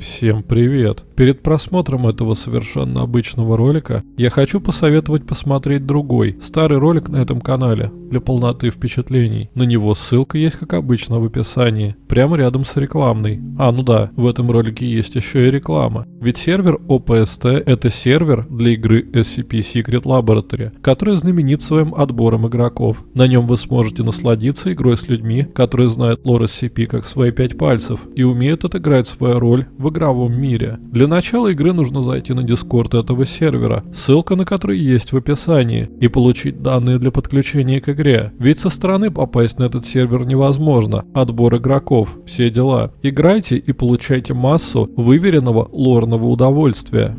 Всем привет! Перед просмотром этого совершенно обычного ролика я хочу посоветовать посмотреть другой, старый ролик на этом канале, для полноты впечатлений. На него ссылка есть как обычно в описании, прямо рядом с рекламной. А, ну да, в этом ролике есть еще и реклама. Ведь сервер OPST это сервер для игры SCP Secret Laboratory, который знаменит своим отбором игроков. На нем вы сможете насладиться игрой с людьми, которые знают лор SCP как свои пять пальцев и умеют отыграть свою роль в игровом мире. Для начала игры нужно зайти на дискорд этого сервера, ссылка на который есть в описании, и получить данные для подключения к игре. Ведь со стороны попасть на этот сервер невозможно, отбор игроков, все дела. Играйте и получайте массу выверенного лорного удовольствия.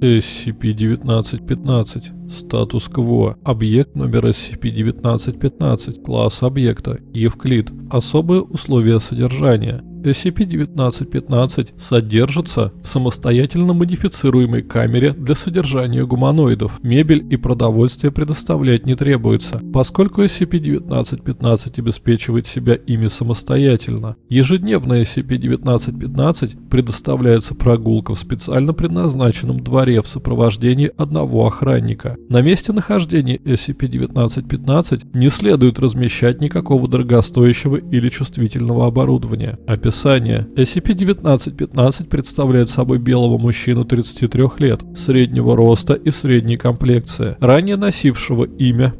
SCP-1915. Статус-кво. Объект номер SCP-1915. Класс объекта. Евклид. Особые условия содержания. SCP-1915 содержится в самостоятельно модифицируемой камере для содержания гуманоидов. Мебель и продовольствие предоставлять не требуется, поскольку SCP-1915 обеспечивает себя ими самостоятельно. Ежедневно SCP-1915 предоставляется прогулка в специально предназначенном дворе в сопровождении одного охранника. На месте нахождения SCP-1915 не следует размещать никакого дорогостоящего или чувствительного оборудования. Описание. SCP-1915 представляет собой белого мужчину 33 лет, среднего роста и средней комплекции, ранее носившего имя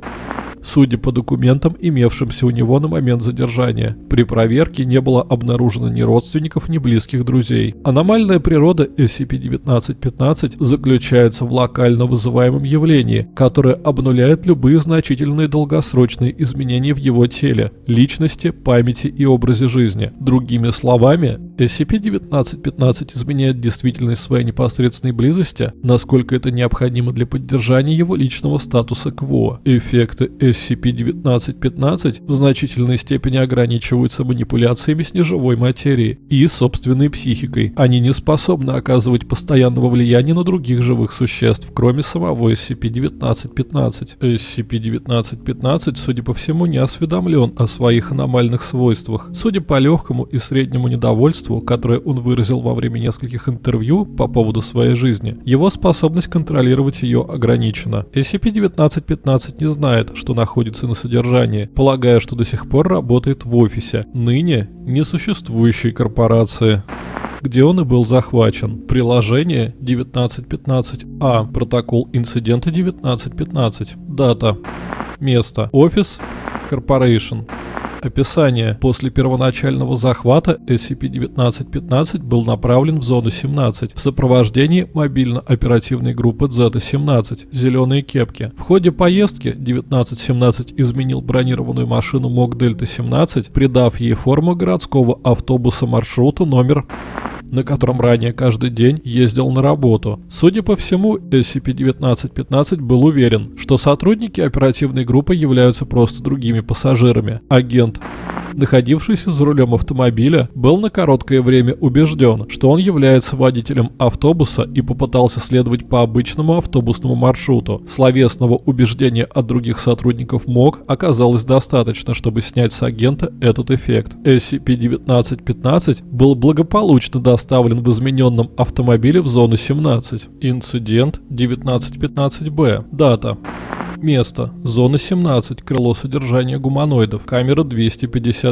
судя по документам, имевшимся у него на момент задержания. При проверке не было обнаружено ни родственников, ни близких друзей. Аномальная природа SCP-1915 заключается в локально вызываемом явлении, которое обнуляет любые значительные долгосрочные изменения в его теле, личности, памяти и образе жизни. Другими словами, SCP-1915 изменяет действительность своей непосредственной близости, насколько это необходимо для поддержания его личного статуса КВО. Эффекты SCP-1915 в значительной степени ограничиваются манипуляциями с неживой материей и собственной психикой. Они не способны оказывать постоянного влияния на других живых существ, кроме самого SCP-1915. SCP-1915, судя по всему, не осведомлен о своих аномальных свойствах. Судя по легкому и среднему недовольству, которое он выразил во время нескольких интервью по поводу своей жизни, его способность контролировать ее ограничена. SCP-1915 не знает, что находится на содержании, полагая, что до сих пор работает в офисе, ныне несуществующей корпорации где он и был захвачен. Приложение 1915А. Протокол инцидента 1915. Дата. Место. Офис. Корпорейшн. Описание. После первоначального захвата SCP-1915 был направлен в зону 17 в сопровождении мобильно-оперативной группы Zeta-17 «Зеленые кепки». В ходе поездки 1917 изменил бронированную машину МОК Дельта-17, придав ей форму городского автобуса маршрута номер на котором ранее каждый день ездил на работу. Судя по всему, SCP-1915 был уверен, что сотрудники оперативной группы являются просто другими пассажирами. Агент находившийся за рулем автомобиля, был на короткое время убежден, что он является водителем автобуса и попытался следовать по обычному автобусному маршруту. Словесного убеждения от других сотрудников МОК оказалось достаточно, чтобы снять с агента этот эффект. SCP-1915 был благополучно доставлен в измененном автомобиле в зону 17. Инцидент 1915-Б. Дата. Место. Зона 17. Крыло содержания гуманоидов. Камера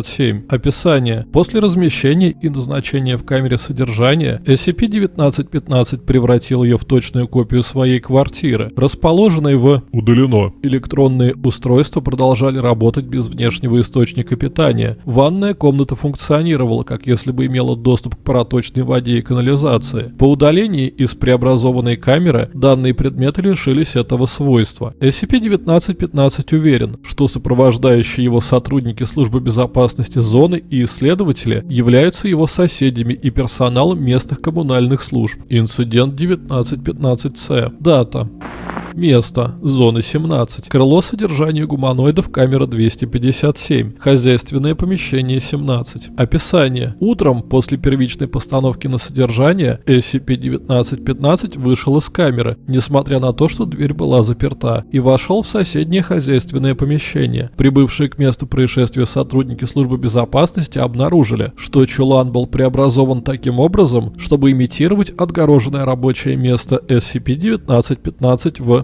257. Описание. После размещения и назначения в камере содержания SCP-1915 превратил ее в точную копию своей квартиры, расположенной в «Удалено». Электронные устройства продолжали работать без внешнего источника питания. Ванная комната функционировала, как если бы имела доступ к проточной воде и канализации. По удалении из преобразованной камеры данные предметы лишились этого свойства. SCP SCP-1915 уверен, что сопровождающие его сотрудники службы безопасности зоны и исследователи являются его соседями и персоналом местных коммунальных служб. Инцидент 1915-С. Дата. Место. Зона 17. Крыло содержания гуманоидов. Камера 257. Хозяйственное помещение 17. Описание. Утром, после первичной постановки на содержание, SCP-1915 вышел из камеры, несмотря на то, что дверь была заперта, и вошел в соседнее хозяйственное помещение. Прибывшие к месту происшествия сотрудники службы безопасности обнаружили, что чулан был преобразован таким образом, чтобы имитировать отгороженное рабочее место SCP-1915 в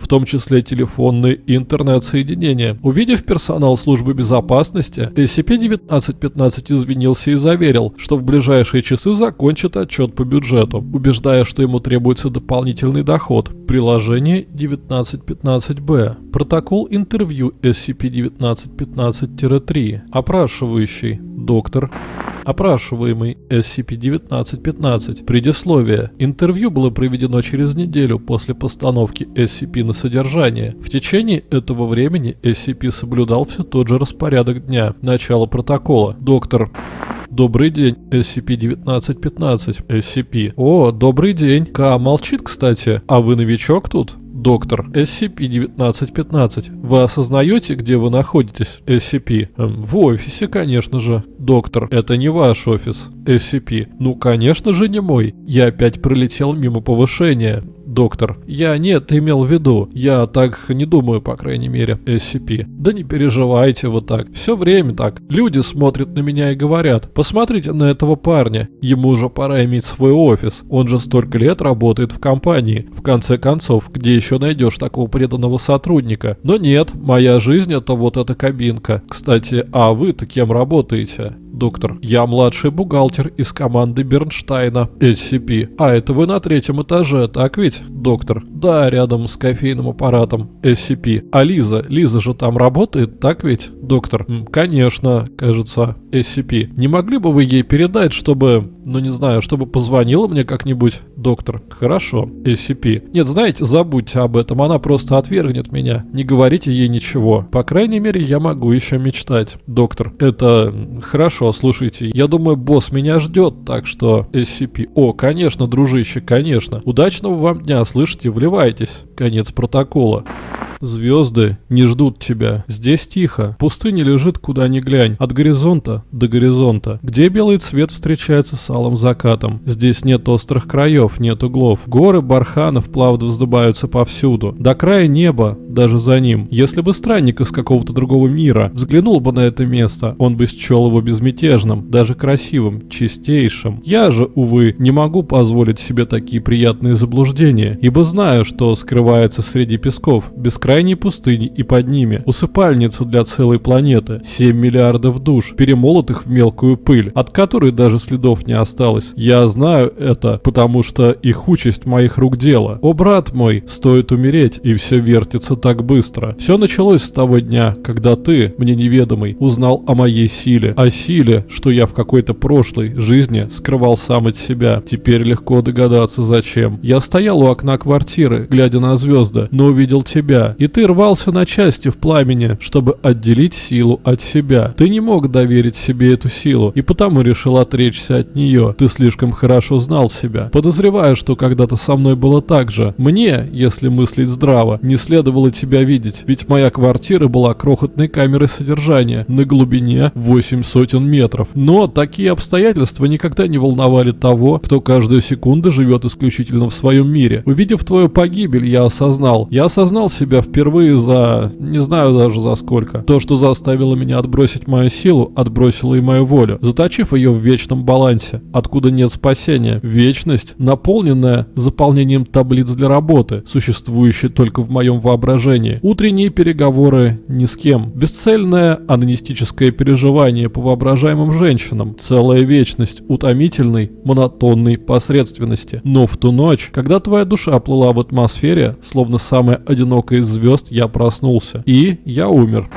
в том числе телефонные и интернет-соединения. Увидев персонал службы безопасности, SCP-1915 извинился и заверил, что в ближайшие часы закончит отчет по бюджету, убеждая, что ему требуется дополнительный доход. Приложение 1915-B. Протокол интервью SCP-1915-3. Опрашивающий. Доктор. Опрашиваемый SCP-1915. Предисловие. Интервью было проведено через неделю после постановки SCP на содержание. В течение этого времени SCP соблюдал все тот же распорядок дня. Начало протокола. Доктор. Добрый день, SCP-1915. SCP. О, добрый день. К молчит, кстати. А вы новичок тут? Доктор. SCP-1915. Вы осознаете, где вы находитесь? SCP. Эм, в офисе, конечно же. Доктор. Это не ваш офис. SCP. Ну, конечно же, не мой. Я опять пролетел мимо повышения. Доктор. Я нет, имел в виду. Я так не думаю, по крайней мере. SCP. Да не переживайте вы так. Все время так. Люди смотрят на меня и говорят, посмотрите на этого парня. Ему уже пора иметь свой офис. Он же столько лет работает в компании. В конце концов, где еще найдешь такого преданного сотрудника? Но нет, моя жизнь это вот эта кабинка. Кстати, а вы-то кем работаете? Доктор. Я младший бухгалтер из команды Бернштейна. SCP. А это вы на третьем этаже, так ведь? Доктор. Да, рядом с кофейным аппаратом. SCP. А Лиза? Лиза же там работает, так ведь? Доктор. Конечно, кажется. SCP. Не могли бы вы ей передать, чтобы, ну не знаю, чтобы позвонила мне как-нибудь? Доктор. Хорошо. SCP. Нет, знаете, забудьте об этом, она просто отвергнет меня. Не говорите ей ничего. По крайней мере, я могу еще мечтать. Доктор. Это хорошо, слушайте, я думаю, босс меня ждет, так что SCP. О, конечно, дружище, конечно. Удачного вам дня, слышите, вливайтесь. Конец протокола. Звезды не ждут тебя. Здесь тихо. Пустыня лежит куда ни глянь. От горизонта до горизонта. Где белый цвет встречается с алым закатом. Здесь нет острых краев, нет углов. Горы барханов плавно вздыбаются повсюду. До края неба, даже за ним. Если бы странник из какого-то другого мира взглянул бы на это место, он бы счел его безмятежным, даже красивым, чистейшим. Я же, увы, не могу позволить себе такие приятные заблуждения, ибо знаю, что скрывается среди песков, бескрайней пустыни и под ними усыпальницу для целой планеты, 7 миллиардов душ, перемолотых в мелкую пыль, от которой даже следов не осталось. Я знаю это, потому что их участь моих рук дело. О, брат мой, стоит умереть, и все вертится так быстро. Все началось с того дня, когда ты, мне неведомый, узнал о моей силе, о силе, что я в какой-то прошлой жизни скрывал сам от себя. Теперь легко догадаться зачем. Я стоял у окна квартиры, глядя на звезды, но увидел тебя, и ты рвался на части в пламени, чтобы отделить силу от себя. Ты не мог доверить себе эту силу, и потому решил отречься от нее. Ты слишком хорошо знал себя. Подозреваю, что когда-то со мной было так же. Мне, если мыслить здраво, не следовало тебя видеть, ведь моя квартира была крохотной камерой содержания на глубине 8 сотен метров. Но такие обстоятельства никогда не волновали того, кто каждую секунду живет исключительно в своем мире. Увидев твою погибель, я осознал. Я осознал себя впервые за... не знаю даже за сколько. То, что заставило меня отбросить мою силу, отбросило и мою волю, заточив ее в вечном балансе, откуда нет спасения. Вечность, наполненная заполнением таблиц для работы, существующей только в моем воображении. Утренние переговоры ни с кем. Бесцельное анонистическое переживание по воображаемым женщинам. Целая вечность утомительной, монотонной посредственности. Но в ту ночь, когда твоя душа плыла в атмосфере, словно самая одинокая из звезд я проснулся. И я умер.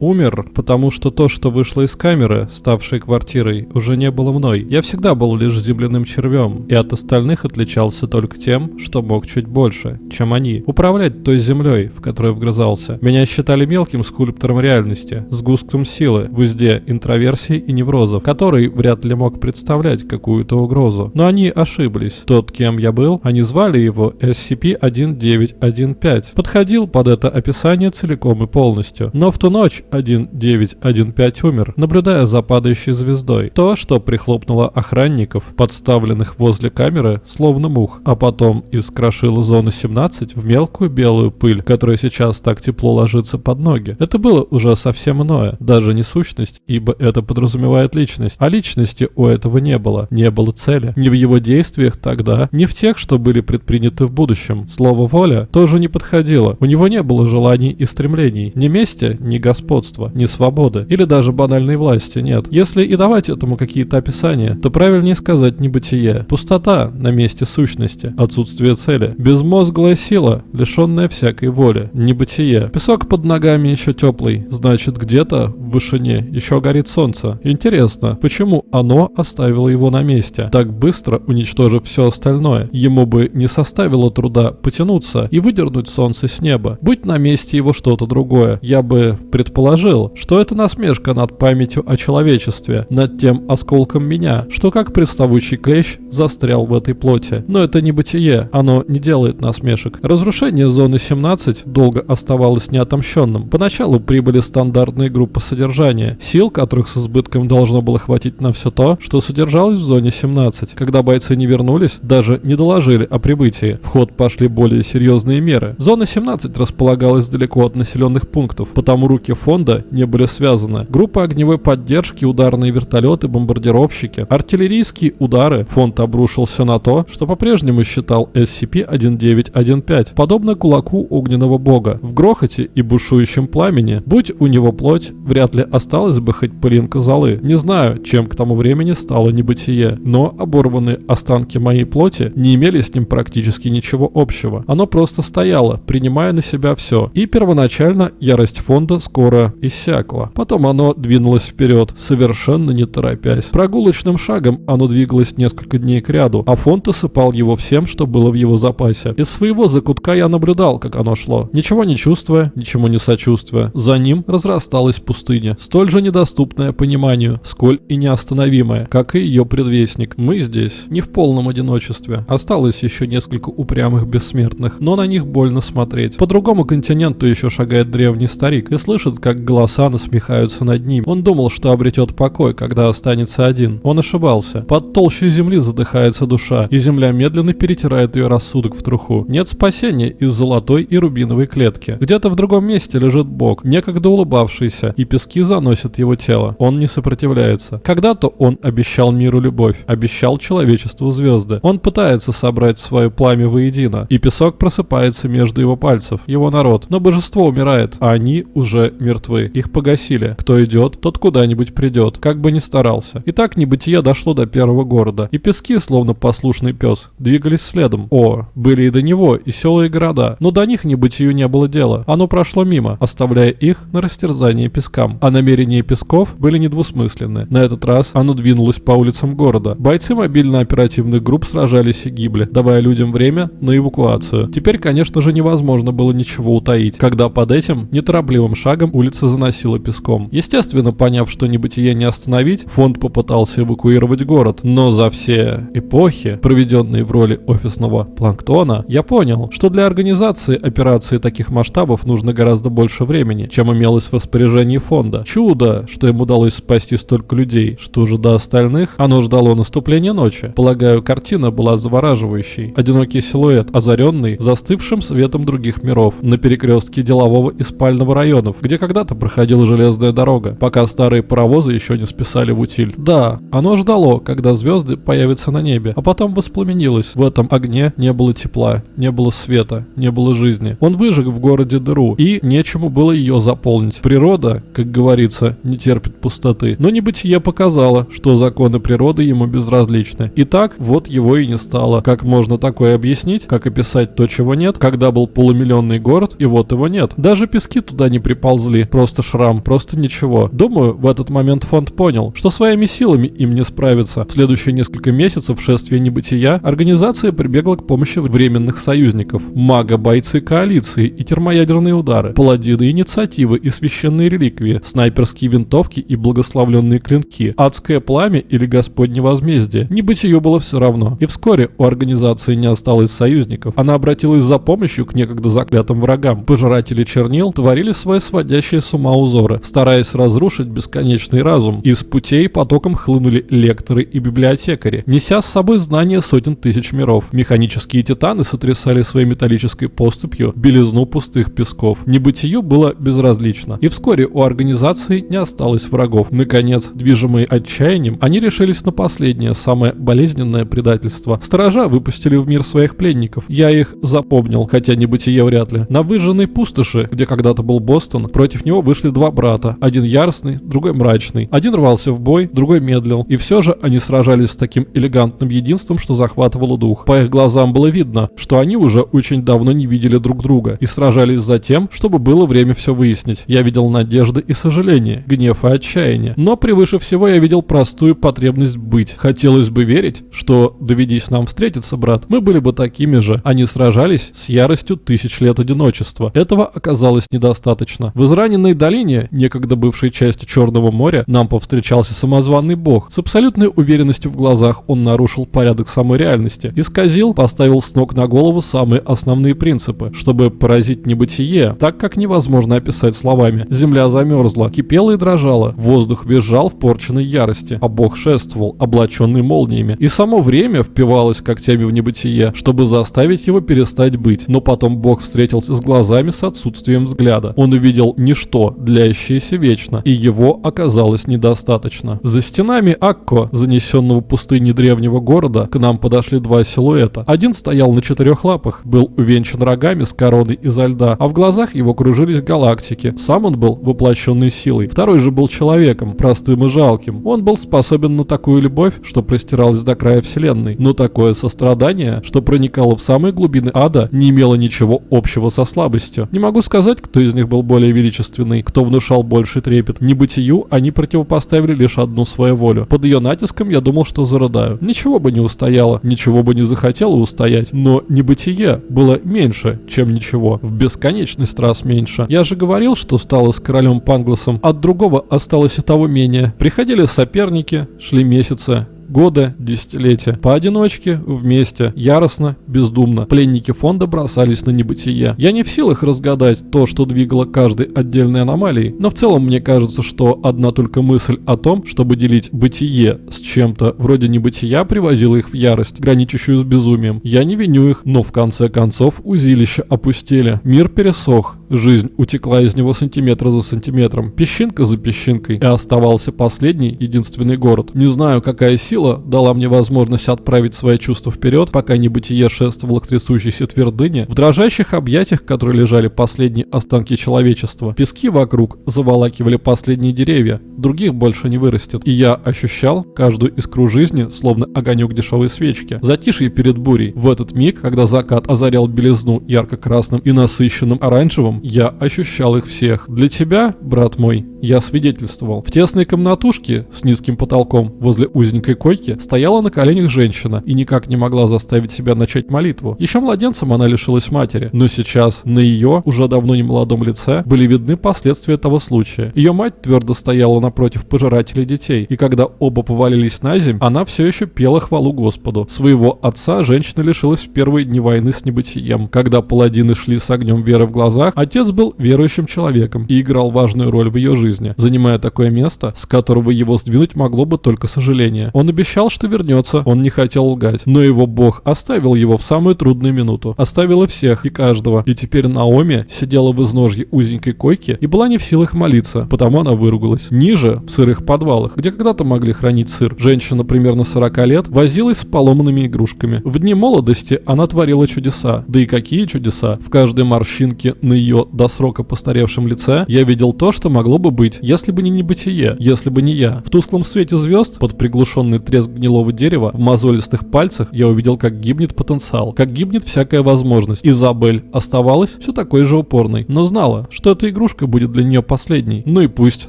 Умер, потому что то, что вышло из камеры, ставшей квартирой, уже не было мной. Я всегда был лишь земляным червем, и от остальных отличался только тем, что мог чуть больше, чем они. Управлять той землей, в которую вгрызался. Меня считали мелким скульптором реальности, сгустком силы, в узде интроверсии и неврозов, который вряд ли мог представлять какую-то угрозу. Но они ошиблись. Тот, кем я был, они звали его SCP-1915. Подходил под это описание целиком и полностью. Но в ту ночь SCP-1915 умер, наблюдая за падающей звездой. То, что прихлопнуло охранников, подставленных возле камеры, словно мух, а потом искрошило зону 17 в мелкую белую пыль, которая сейчас так тепло ложится под ноги. Это было уже совсем иное, даже не сущность, ибо это подразумевает личность. А личности у этого не было, не было цели. Ни в его действиях тогда, ни в тех, что были предприняты в будущем. Слово «воля» тоже не подходило. У него не было желаний и стремлений. Ни мести, ни господства, ни свободы. Или даже банальной власти нет. Если и давать этому какие-то описания, то правильнее сказать небытие. Пустота на месте сущности. Отсутствие цели. Безмозглая сила, лишенная всякой воли. Небытие. Песок под ногами еще теплый. Значит, где-то в вышине еще горит солнце. Интересно, почему оно оставило его на месте, так быстро уничтожив все остальное? Ему бы не составило труда потянуться и выдернуть солнце с неба. Будь на месте его что-то другое, я бы предположил, что это насмешка над памятью о человечестве, над тем осколком меня, что как приставучий клещ застрял в этой плоти. Но это не бытие, оно не делает насмешек. Разрушение зоны 17 долго оставалось неотомщенным. Поначалу прибыли стандартные группы содержания, сил которых с избытком должно было хватить на все то, что содержалось в зоне 17. Когда бойцы не вернулись, даже не доложили о прибытии. В ход пошли более серьезные меры. Зона 17 располагалась далеко от населенных пунктов, потому руки фонда не были связаны. Группа огневой поддержки, ударные вертолеты, бомбардировщики, артиллерийские удары. Фонд обрушился на то, что по-прежнему считал SCP-1915, подобно кулаку огненного бога. В грохоте и бушующем пламени, будь у него плоть, вряд ли осталось бы хоть пылинка золы. Не знаю, чем к тому времени стало небытие, но оборванные останки моей плоти не имели с ним практически ничего общего. Оно просто стояло, принимая на себя все. И первоначально ярость фонда скоро иссякла. Потом оно двинулось вперед, совершенно не торопясь. Прогулочным шагом оно двигалось несколько дней к ряду, а фонд осыпал его всем, что было в его запасе. Из своего закутка я наблюдал, как оно шло. Ничего не чувствуя, ничему не сочувствуя. За ним разрасталась пустыня, столь же недоступная пониманию, сколь и неостановимая, как и ее предвестник. Мы здесь не в полном одиночестве. Осталось еще несколько упрямых бессмертных, но на них больно смотреть. По другому континенту еще шагает древний старик и слышит, как голоса насмехаются над ним. Он думал, что обретет покой, когда останется один. Он ошибался. Под толщей земли задыхается душа, и земля медленно перетирает ее рассудок в труху. Нет спасения из золотой и рубиновой клетки. Где-то в другом месте лежит Бог, некогда улыбавшийся, и пески заносят его тело. Он не сопротивляется. Когда-то он обещал миру любовь, обещал человечеству звезды. Он пытается собрать свое пламя воедино, и песок просыпается между его пальцев, его народ. Но божество умирает, а они уже мертвы. Их погасили. Кто идет, тот куда-нибудь придет, как бы ни старался. И так небытие дошло до первого города, и пески, словно послушный пес, двигались следом. О, были и до него, и села, и города, но до них небытию не было дела. Оно прошло мимо, оставляя их на растерзание пескам. А намерения песков были недвусмысленны. На этот раз оно двинулось по улицам города. Бойцы мобильно-оперативных групп сражались и гибли, давая людям время на эвакуацию. Теперь, конечно же, невозможно было ничего утаить, когда под этим неторопливым шагом улица заносила песком. Естественно, поняв, что небытие не остановить, фонд попытался эвакуировать город. Но за все эпохи, проведенные в роли офисного планктона, я понял, что для организации операции таких масштабов нужно гораздо больше времени, чем имелось в распоряжении фонда. Чудо, что им удалось спасти столько людей. Что же до остальных? Оно ждало наступления ночи. Полагаю, картина была завораживающей. Одинокий силуэт, озаренный застывшим светом других миров, на перекрестке делового и спального районов, где когда-то проходила железная дорога, пока старые паровозы еще не списали в утиль. Да, оно ждало, когда звезды появятся на небе, а потом воспламенилось. В этом огне не было тепла, не было света, не было жизни. Он выжег в городе дыру, и нечему было ее заполнить. Природа, как говорится, не терпит пустоты. Но небытие показало, что законы природы ему безразличны. Итак, вот его и не стало. Как можно такое объяснить? Как описать то, чего нет? Когда был полумиллионный город, и вот его нет. Даже пески туда не приползли. Просто шрам, просто ничего. Думаю, в этот момент фонд понял, что своими силами им не справиться. В следующие несколько месяцев шествия небытия организация прибегла к помощи временных союзников. Мага, бойцы коалиции и термоядерные удары, паладины инициативы и священные реликвии, снайперские винтовки и благословленные клинки, адское пламя или господне возмездие. Небытию было все равно. И вскоре у организации не осталось союзников. Она обратилась за помощью к некогда заклятым врагам. Пожиратели чернил творили свое сводящее сводящие с ума узоры, стараясь разрушить бесконечный разум. Из путей потоком хлынули лекторы и библиотекари, неся с собой знания сотен тысяч миров. Механические титаны сотрясали своей металлической поступью белизну пустых песков. Небытию было безразлично, и вскоре у организации не осталось врагов. Наконец, движимые отчаянием, они решились на последнее, самое болезненное предательство. Сторожа выпустили в мир своих пленников. Я их запомнил, хотя небытие вряд ли. На выжженной пустоши, где когда-то был Бостон, против него вышли два брата. Один яростный, другой мрачный. Один рвался в бой, другой медлил. И все же они сражались с таким элегантным единством, что захватывало дух. По их глазам было видно, что они уже очень давно не видели друг друга и сражались за тем, чтобы было время все выяснить. Я видел надежды и сожаления, гнев и отчаяние. Но превыше всего я видел простую потребность быть. Хотелось бы верить, что доведись нам встретиться, брат, мы были бы такими же. Они сражались с яростью тысяч лет одиночества. Этого оказалось недостаточно. В израненной долине, некогда бывшей частью Черного моря, нам повстречался самозванный бог. С абсолютной уверенностью в глазах он нарушил порядок самой реальности. Исказил, поставил с ног на голову самые основные принципы, чтобы поразить небытие, так как невозможно описать словами. Земля замерзла, кипела и дрожала, воздух визжал в порченной ярости, а бог шествовал, облаченный молниями. И само время впивалось когтями в небытие, чтобы заставить его перестать быть. Но потом бог встретился с глазами с отсутствием взгляда. Он увидел ничто, длящееся вечно, и его оказалось недостаточно. За стенами Акко, занесенного пустыни древнего города, к нам подошли два силуэта. Один стоял на четырех лапах, был увенчан рогами с короной изо льда, а в глазах его кружились галактики. Сам он был воплощенной силой. Второй же был человеком, простым и жалким. Он был способен на такую любовь, что простиралась до края вселенной. Но такое сострадание, что проникало в самые глубины ада, не имело ничего общего со слабостью. Не могу сказать, кто из них был более величественный, кто внушал больше трепет. Небытию они противопоставили лишь одну свою волю. Под ее натиском я думал, что зарыдаю. Ничего бы не устояло, ничего бы не захотело устоять, но небытие было меньше, чем ничего. В бесконечность раз меньше. Я же говорил, что стало с королем Пангласом. От другого осталось и того менее. Приходили соперники, шли месяцы, года, десятилетия. Поодиночке, вместе, яростно, бездумно. Пленники фонда бросались на небытие. Я не в силах разгадать то, что двигало каждой отдельной аномалией, но в целом мне кажется, что одна только мысль о том, чтобы делить бытие с чем-то вроде небытия, привозила их в ярость, граничащую с безумием. Я не виню их, но в конце концов узилища опустели. Мир пересох, жизнь утекла из него сантиметр за сантиметром, песчинка за песчинкой, и оставался последний, единственный город. Не знаю, какая сила сила дала мне возможность отправить свои чувства вперед, пока небытие шествовало к трясущейся твердыне, в дрожащих объятиях, которые лежали последние останки человечества. Пески вокруг заволакивали последние деревья, других больше не вырастет. И я ощущал каждую искру жизни, словно огонек дешевой свечки. Затишье перед бурей. В этот миг, когда закат озарял белизну ярко-красным и насыщенным оранжевым, я ощущал их всех. Для тебя, брат мой, я свидетельствовал. В тесной комнатушке с низким потолком возле узенькой койки стояла на коленях женщина и никак не могла заставить себя начать молитву. Еще младенцем она лишилась матери, но сейчас на ее, уже давно не молодом лице, были видны последствия того случая. Ее мать твердо стояла напротив пожирателей детей, и когда оба повалились на земь, она все еще пела хвалу Господу. Своего отца женщина лишилась в первые дни войны с небытием. Когда паладины шли с огнем веры в глазах, отец был верующим человеком и играл важную роль в ее жизни, занимая такое место, с которого его сдвинуть могло бы только сожаление. Он обещал, что вернется, он не хотел лгать, но его бог оставил его в самую трудную минуту. Оставила всех и каждого. И теперь Наоми сидела в изножье узенькой койки и была не в силах молиться, потому она выругалась. Ниже, в сырых подвалах, где когда-то могли хранить сыр, женщина примерно 40 лет возилась с поломанными игрушками. В дни молодости она творила чудеса. Да и какие чудеса? В каждой морщинке на ее до срока постаревшем лице я видел то, что могло бы быть, если бы не небытие, если бы не я. В тусклом свете звезд, под приглушенный треск гнилого дерева, в мозолистых пальцах я увидел, как гибнет потенциал, как гибнет всякая возможность. Изабель оставалась все такой же упорной, но знала, что эта игрушка будет для нее последней. Ну и пусть,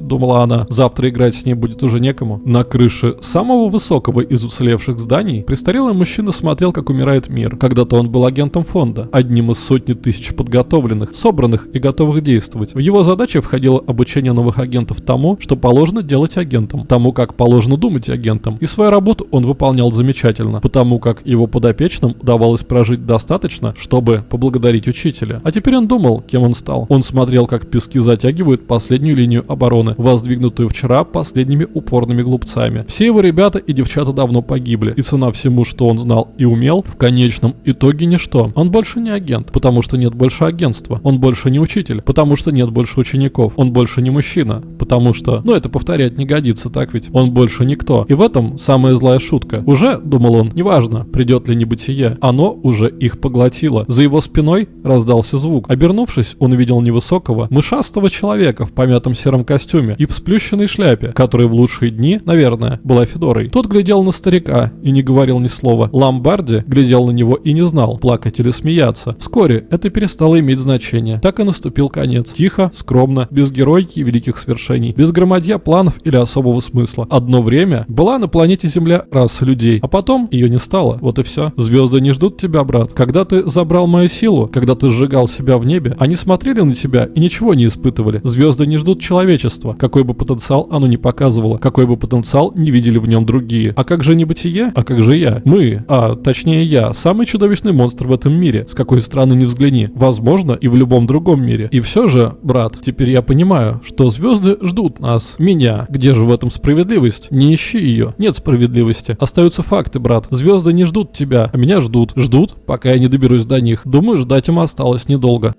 думала она, завтра играть с ней будет уже некому. На крыше самого высокого из уцелевших зданий престарелый мужчина смотрел, как умирает мир. Когда-то он был агентом фонда, одним из сотни тысяч подготовленных, собранных и готовых действовать. В его задачи входило обучение новых агентов тому, что положено делать агентом, тому, как положено думать агентом. И свои свою работу он выполнял замечательно, потому как его подопечным удавалось прожить достаточно, чтобы поблагодарить учителя. А теперь он думал, кем он стал. Он смотрел, как пески затягивают последнюю линию обороны, воздвигнутую вчера последними упорными глупцами. Все его ребята и девчата давно погибли, и цена всему, что он знал и умел, в конечном итоге ничто. Он больше не агент, потому что нет больше агентства. Он больше не учитель, потому что нет больше учеников. Он больше не мужчина, потому что, ну это повторять не годится, так ведь? Он больше никто. И в этом самая злая шутка. Уже, думал он, неважно, придет ли небытие, оно уже их поглотило. За его спиной раздался звук. Обернувшись, он увидел невысокого, мышастого человека в помятом сером костюме и в сплющенной шляпе, который в лучшие дни, наверное, была Федорой. Тот глядел на старика и не говорил ни слова. Ламбарди глядел на него и не знал, плакать или смеяться. Вскоре это перестало иметь значение. Так и наступил конец. Тихо, скромно, без геройки и великих свершений, без громадья планов или особого смысла. Одно время была на планете Земля раса людей, а потом ее не стало. Вот и все. Звезды не ждут тебя, брат. Когда ты забрал мою силу, когда ты сжигал себя в небе, они смотрели на тебя и ничего не испытывали. Звезды не ждут человечества, какой бы потенциал оно ни показывало, какой бы потенциал не видели в нем другие. А как же небытие? А как же я? Мы, а точнее я, самый чудовищный монстр в этом мире, с какой стороны не взгляни. Возможно, и в любом другом мире. И все же, брат, теперь я понимаю, что звезды ждут нас, меня. Где же в этом справедливость? Не ищи ее. Нет справедливости. Остаются факты, брат. Звезды не ждут тебя, а меня ждут. Ждут, пока я не доберусь до них. Думаю, ждать им осталось недолго.